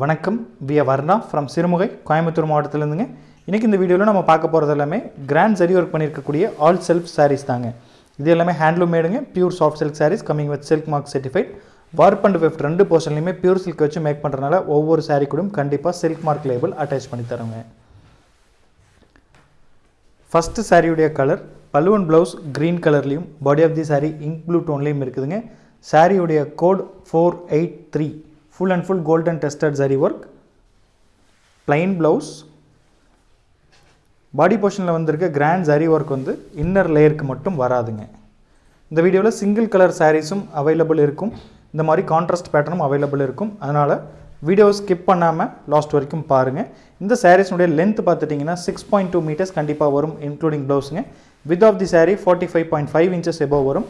வணக்கம். We Varna from Sirumugai Coimbatore மாவட்டத்திலேருந்துங்க. இன்றைக்கி இந்த வீடியோவில் நம்ம பார்க்க போகிறது எல்லாமே கிராண்ட் சரி ஒர்க் பண்ணியிருக்கக்கூடிய ஆல் செல்ஃப் சாரீஸ் தாங்க. இது எல்லாமே handloom மேடுங்க pure soft silk saris coming with silk mark certified warp and weft ரெண்டு போர்ஷன்லையுமே பியூர் சில்க் வச்சு மேக் பண்ணுறதுனால ஒவ்வொரு சாரீ கூடயும் கண்டிப்பாக சில்க் மார்க் லேபிள் அட்டாச் பண்ணி தரோங்க. ஃபஸ்ட்டு சாரியுடைய கலர் பல்லுவன் ப்ளவுஸ் க்ரீன் கலர்லேயும் body of the sari ink blue டோன்லேயும் இருக்குதுங்க. சாரியுடைய code four eight three full and full golden tested zari work plain blouse body போர்ஷனில் வந்திருக்க கிராண்ட் சரி ஒர்க் வந்து இன்னர் லேயருக்கு மட்டும் வராதுங்க. இந்த வீடியோவில் சிங்கிள் கலர் சாரீஸும் அவைலபிள் இருக்கும். இந்த மாதிரி கான்ட்ராஸ்ட் பேட்டர்னும் அவைலபிள் இருக்கும். அதனால் வீடியோ ஸ்கிப் பண்ணாமல் லாஸ்ட் வரைக்கும் பாருங்கள் இந்த சாரீஸ்னுடைய லென்த் பார்த்துட்டிங்கன்னா சிக்ஸ் பாயிண்ட் டூ மீட்டர்ஸ் கண்டிப்பாக வரும் including ப்ளவுஸுங்க width of the sari forty five point five inches above வரும்.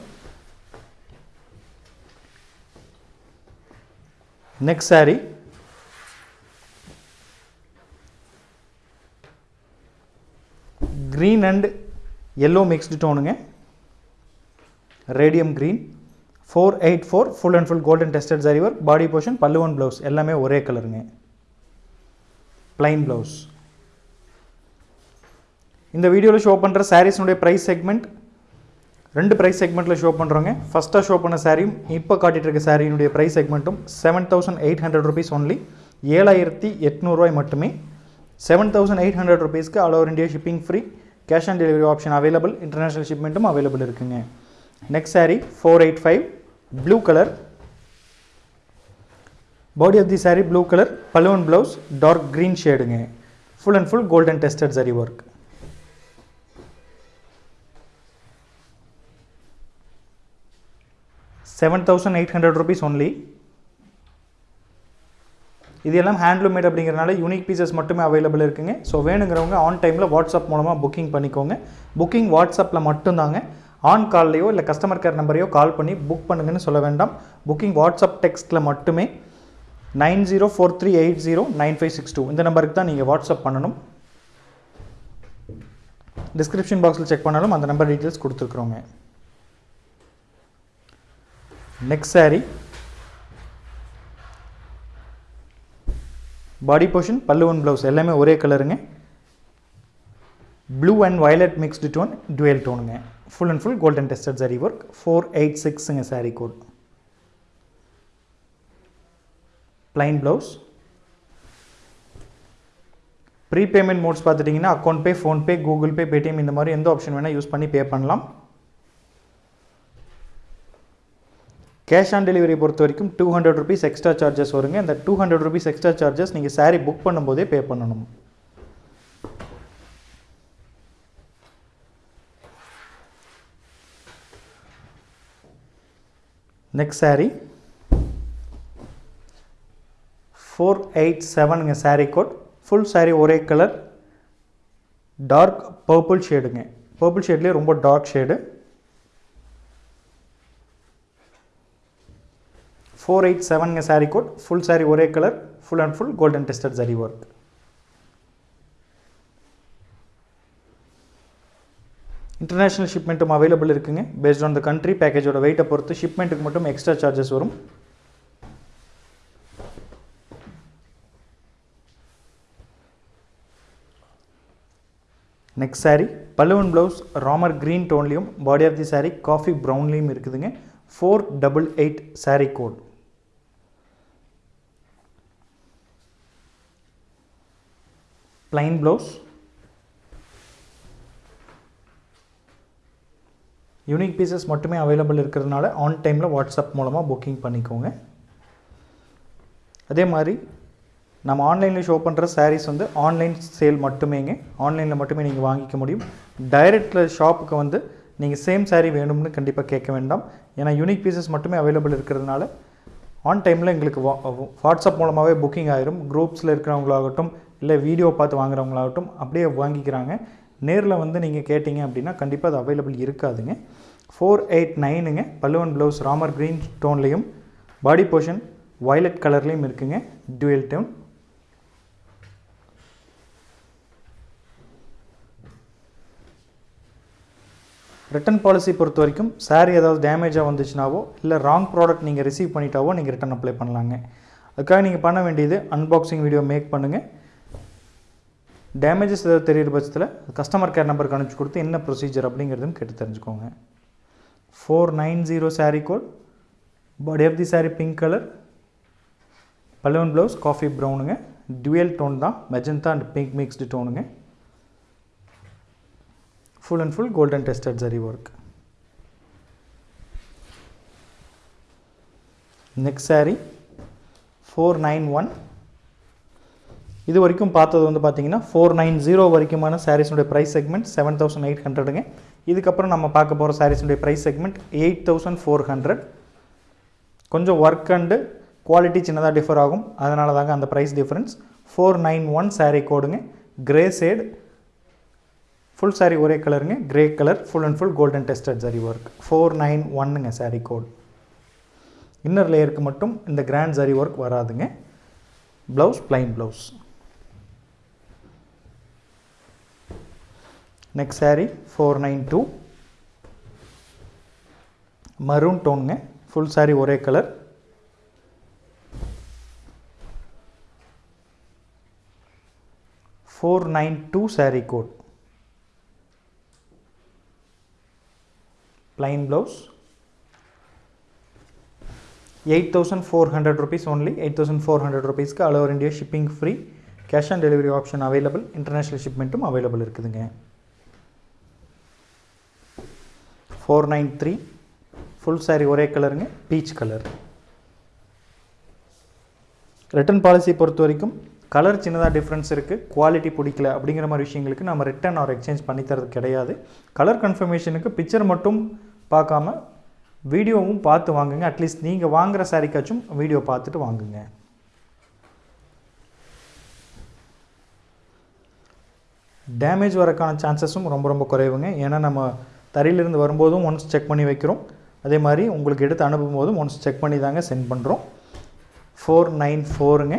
Next saree. Green and yellow mixed டோனுங்க radium green four eight four full and full golden tested zari work body portion பல்லுவன் blouse எல்லாமே ஒரே கலருங்க plain blouse இந்த வீடியோவில் show பண்ணுற சாரீஸ்னுடைய price segment ரெண்டு ப்ரைஸ் செக்மெண்ட்டில் ஷோ பண்ணுறோங்க ஃபஸ்ட்டாக ஷோ பண்ண சாரியும் இப்போ காட்டிகிட்டு இருக்க சாரியினுடைய price செக்மெண்ட்டும் seven thousand eight hundred rupees only ஏழாயிரத்தி எட்நூறுவாய் மட்டுமே. செவன் தௌசண்ட் எயிட் ஹண்ட்ரட் ருபீஸ்க்கு all over India shipping free cash on delivery option available international ஷிப்மெண்ட்டும் available இருக்குங்க. Next saree four eight five blue colour body of the saree blue colour balloon blouse dark green ஷேடுங்க full and full golden tested zari work seven thousand eight hundred rupees only இது எல்லாம் handloom made அப்படிங்கிறனால unique pieces மட்டுமே available இருக்குங்க. So வேணுங்கிறவங்க on டைமில் WhatsApp மூலமாக booking பண்ணிக்கோங்க. Booking வாட்ஸ்அப்பில் மட்டும்தாங்க. ஆன் கால்லையோ இல்லை கஸ்டமர் கேர் நம்பரையோ கால் பண்ணி புக் பண்ணுங்கன்னு சொல்ல வேண்டாம். புக்கிங் வாட்ஸ்அப் டெக்ஸ்ட்டில் மட்டுமே nine zero four three eight zero nine five six two இந்த நம்பருக்கு தான் நீங்கள் வாட்ஸ்அப் பண்ணணும். டிஸ்கிரிப்ஷன் பாக்ஸில் செக் பண்ணாலும் அந்த number details கொடுத்துருக்குறோங்க. Next saree. Body portion பல்லுவன் ப்ளவுஸ் எல்லாமே ஒரே கலருங்க blue and violet mixed tone dual டோனுங்க full and full golden tested zari work four eight சிக்ஸுங்க saree code plain blouse pre payment modes பார்த்துட்டிங்கன்னா account pay PhonePe Google Pay Paytm இந்த மாதிரி எந்த option வேணால் use பண்ணி பே பண்ணலாம். கேஷ் ஆன் டெலிவரி பொறுத்த வரைக்கும் two hundred rupees extra charges வருங்க. இந்த two hundred rupees extra charges நீங்கள் சாரீ புக் பண்ணும்போதே பே பண்ணணும். நெக்ஸ்ட் சாரீ ஃபோர் எயிட் செவனுங்க சாரீ கோட் ஃபுல் சாரீ ஒரே கலர் டார்க் பர்பிள் ஷேடுங்க பர்பிள் ஷேட்லேயே ரொம்ப டார்க் ஷேடு ஃபோர் எயிட் செவனுங்க சாரீ கோட் ஃபுல் சாரீ ஒரே colour full and full golden tested zari work international ஷிப்மெண்ட்டும் available இருக்குங்க. பேஸ்ட் ஆன் த கண்ட்ரி பேக்கேஜோட வெயிட்டை பொறுத்து ஷிப்மெண்ட்டுக்கு மட்டும் எக்ஸ்ட்ரா சார்ஜஸ் வரும். நெக்ஸ்ட் சாரீ பல்லுவன் blouse Ramar green டோன்லேயும் body of the sari coffee ப்ரௌன்லேயும் இருக்குதுங்க. Four double eight sari code plain blouse unique pieces மட்டுமே அவைலபிள் இருக்கிறதுனால ஆன் டைமில் வாட்ஸ்அப் மூலமாக புக்கிங் பண்ணிக்கோங்க. அதே மாதிரி நம்ம ஆன்லைனில் ஷோ பண்ணுற சாரீஸ் வந்து ஆன்லைன் சேல் மட்டுமேங்க. ஆன்லைனில் மட்டுமே நீங்கள் வாங்கிக்க முடியும். டைரெக்டில் ஷாப்புக்கு வந்து நீங்கள் சேம் சாரீ வேணும்னு கண்டிப்பாக கேட்க வேண்டாம். ஏன்னா யூனிக் பீசஸ் மட்டுமே அவைலபிள் இருக்கிறதுனால ஆன் டைமில் எங்களுக்கு வா வாட்ஸ்அப் மூலமாகவே புக்கிங் ஆயிரும். குரூப்ஸில் இருக்கிறவங்களாகட்டும் இல்லை வீடியோ பார்த்து வாங்குறவங்களாகட்டும் அப்படியே வாங்கிக்கிறாங்க. நேரில் வந்து நீங்கள் கேட்டிங்க அப்படின்னா கண்டிப்பாக அது அவைலபிள் இருக்காதுங்க. ஃபோர் எயிட் நைனுங்க பல்லுவன் ப்ளவுஸ் ராமர் க்ரீன் டோன்லேயும் பாடி போர்ஷன் வயலட் கலர்லேயும் இருக்குங்க. டுவெல் டோன் ரிட்டன் பாலிசி பொறுத்த வரைக்கும் saree ஏதாவது டேமேஜாக வந்துச்சுனாவோ இல்லை ராங் ப்ராடக்ட் நீங்கள் ரிசீவ் பண்ணிட்டாவோ நீங்கள் ரிட்டன் அப்ளை பண்ணலாங்க. அதுக்காக நீங்கள் பண்ண வேண்டியது அன்பாக்சிங் வீடியோ மேக் பண்ணுங்கள் டேமேஜஸ் ஏதாவது தெரியிற பட்சத்தில் கஸ்டமர் கேர் நம்பருக்கு அனுப்பிச்சி கொடுத்து என்ன ப்ரொசீஜர் அப்படிங்கிறதும் கேட்டு தெரிஞ்சுக்கோங்க. Four nine zero sari code body of the sari pink colour balloon blouse coffee ப்ரௌனுங்க டுவெல் டோன் தான் magenta and pink mixed டோனுங்க full and full golden tested zari work next sari four nine one இது வரைக்கும் பார்த்தது வந்து பார்த்தீங்கன்னா four nine zero வரைக்குமான சாரீஸுடைய price segment seven thousand eight ஹண்ட்ரடுங்க இதுக்கப்புறம் நம்ம பார்க்க போகிற சாரீஸுடைய price segment eight thousand four hundred கொஞ்சம் ஒர்க் அண்டு குவாலிட்டி சின்னதாக டிஃபர் ஆகும். அதனால தாங்க அந்த price difference four nine one sari கோடுங்க grey shade full sari ஒரே கலருங்க grey colour full and full golden tested zari work four nine ஒன்னுங்க sari code inner லேயருக்கு மட்டும் இந்த கிராண்ட் ஜரி ஒர்க் வராதுங்க. Blouse plain blouse next sari four nine two maroon டோனுங்க full sari ஒரே colour four nine two sari code plain blouse 8400 rupees only 8400 rupees க்கு all over India shipping free cash on delivery option available international shipmentum available இருக்குதுங்க 493 full saree ஒரே கலருங்க peach colour return policy பொறுத்த வரைக்கும் colour சின்னதாக difference இருக்குது quality பிடிக்கல அப்படிங்கிற மாதிரி விஷயங்களுக்கு நம்ம ரிட்டர்ன் ஆர் எக்ஸ்சேஞ்ச் பண்ணி தரது கிடையாது. கலர் கன்ஃபர்மேஷனுக்கு பிக்சர் மட்டும் பார்க்காம வீடியோவும் பார்த்து வாங்குங்க. அட்லீஸ்ட் நீங்கள் வாங்குகிற சாரிக்காச்சும் வீடியோ பார்த்துட்டு வாங்குங்க. டேமேஜ் வரக்கான சான்சஸும் ரொம்ப ரொம்ப குறைவுங்க. ஏன்னா நம்ம தரையிலிருந்து வரும்போதும் ஒன்ஸ் செக் பண்ணி வைக்கிறோம். அதே மாதிரி உங்களுக்கு எடுத்து அனுப்பும் போதும் ஒன்ஸ் செக் பண்ணி தாங்க சென்ட் பண்ணுறோம் four nine ஃபோருங்க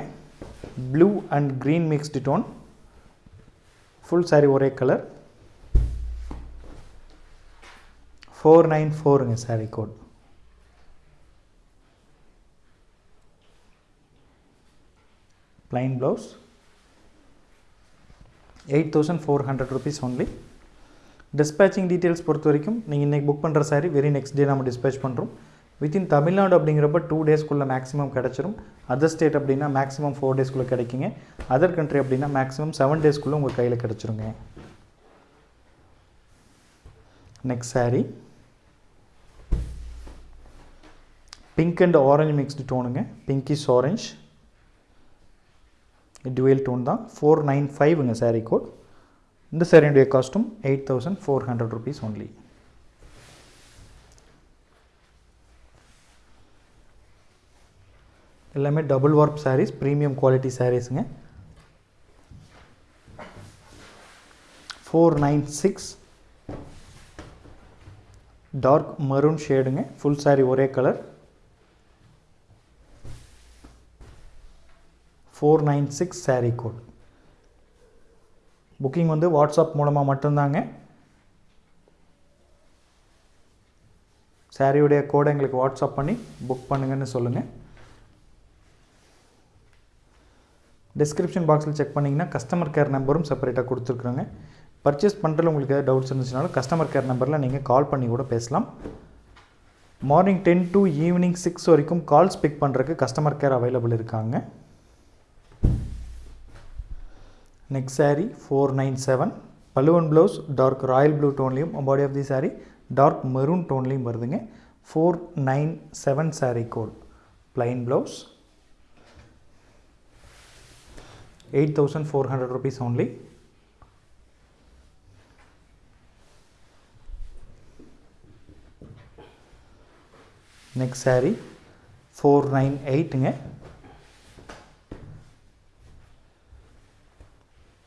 blue and green mixed tone full sari ஒரே colour four nine ஃபோருங்க sari code plain blouse eight thousand four hundred rupees only dispatching details பொறுத்த வரைக்கும் நீங்கள் இன்றைக்கி புக் பண்ணுற சாரி வெரி நெக்ஸ்ட் டே நம்ம டிஸ்பேச் பண்ணுறோம் within Tamil Nadu அப்படிங்கிறப்ப two டேஸ்க்குள்ளே மேக்ஸிமம் கிடச்சிரும். அதர் ஸ்டேட் அப்படின்னா மேக்ஸிமம் ஃபோர் டேஸ்க்குள்ளே கிடைக்குங்க. அதர் கண்ட்ரி அப்படின்னா மேக்ஸிமம் செவன் டேஸ்க்குள்ளே உங்கள் கையில் கிடச்சிருங்க. Next sari pink and orange mixed டோனுங்க pinkish orange dual tone தான். ஃபோர் நைன் ஃபைவ்ங்க சாரீ கோட் இந்த சாரியுடைய காஸ்ட்டும் eight thousand four hundred rupees only எல்லாமே double warp saris premium quality சாரீஸுங்க four nine six dark maroon ஷேடுங்க full sari ஒரே colour four nine six sari code booking வந்து WhatsApp மூலமாக மட்டும்தாங்க. சாரியுடைய கோடை எங்களுக்கு வாட்ஸ்அப் பண்ணி புக் பண்ணுங்கன்னு சொல்லுங்கள் டிஸ்கிரிப்ஷன் பாக்ஸில் செக் பண்ணிங்கன்னா கஸ்டமர் கேர் நம்பரும் செப்பரேட்டாக கொடுத்துருக்குறோங்க. பர்ச்சேஸ் பண்ணுறதுல உங்களுக்கு ஏதாவது டவுட்ஸ் இருந்துச்சுனாலும் கஸ்டமர் கேர் நம்பரில் நீங்கள் கால் பண்ணி கூட பேசலாம். Morning ten to evening six வரைக்கும் கால்ஸ் பிக் பண்ணுறதுக்கு கஸ்டமர் கேர் அவைலபிள் இருக்காங்க. Next sari four nine seven பலுவன் blouse dark royal blue டோன்லேயும் body of the sari dark maroon டோன்லேயும் வருதுங்க. Four nine seven sari code hundred blouse. Only rupees only. Four nine எயிட்டுங்க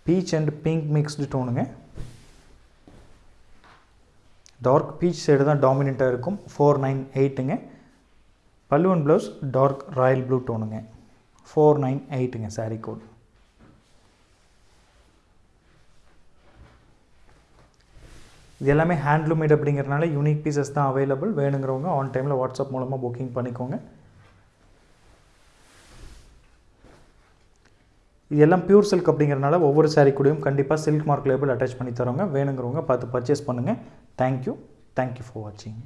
peach and pink mixed டோனுங்க dark peach side தான் டாமினண்ட்டாக இருக்கும். Four nine எயிட்டுங்க பல்லுவன் blouse dark royal blue டோனுங்க four nine எயிட்டுங்க sari code இது எல்லாமே ஹேண்ட்லூமேட் அப்படிங்கிறனால யூனிக் பீசஸ் தான் அவைலபிள் வேணுங்கிறவங்க ஆன் டைமில் வாட்ஸ்அப் மூலமாக புக்கிங் பண்ணிக்கோங்க. இது எல்லாம் பியூர் சில்க் அப்படிங்கிறனால ஒவ்வொரு சாரீ கூடயும் கண்டிப்பாக சில்க் மார்க் லேபிள் அட்டாச் பண்ணி தரோங்க வேணுங்கிறவங்க பார்த்து பர்ச்சேஸ் பண்ணுங்கள் தேங்க்யூ தேங்க்யூ ஃபார் வாட்சிங்